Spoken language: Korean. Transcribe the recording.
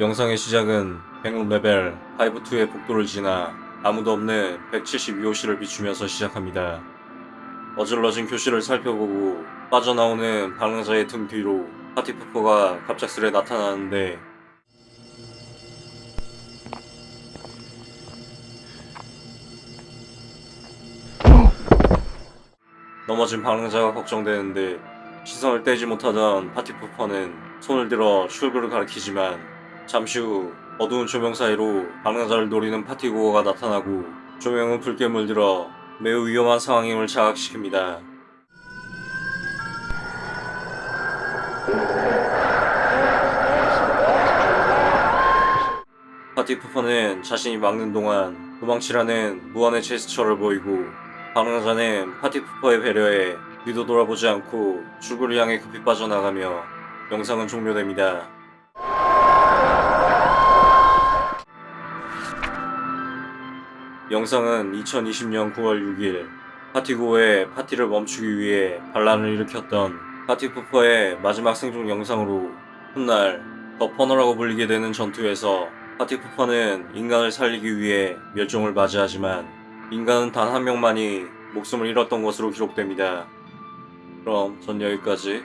영상의 시작은 100레벨 5-2의 복도를 지나 아무도 없는 172호실을 비추면서 시작합니다. 어질러진 교실을 살펴보고 빠져나오는 방랑자의 등 뒤로 파티푸퍼가 갑작스레 나타나는데 넘어진 방랑자가 걱정되는데 시선을 떼지 못하던 파티푸퍼는 손을 들어 출구를 가리키지만 잠시 후 어두운 조명 사이로 방랑자를 노리는 파티고어가 나타나고 조명은 붉게 물들어 매우 위험한 상황임을 자각시킵니다. 파티푸퍼는 자신이 막는 동안 도망치라는 무한의 제스처를 보이고 방랑자는 파티푸퍼의 배려에 뒤도 돌아보지 않고 출구를 향해 급히 빠져나가며 영상은 종료됩니다. 영상은 2020년 9월 6일 파티고의 파티를 멈추기 위해 반란을 일으켰던 파티푸퍼의 마지막 생존 영상으로 훗날 더 퍼너라고 불리게 되는 전투에서 파티푸퍼는 인간을 살리기 위해 멸종을 맞이하지만 인간은 단 한 명만이 목숨을 잃었던 것으로 기록됩니다. 그럼 전 여기까지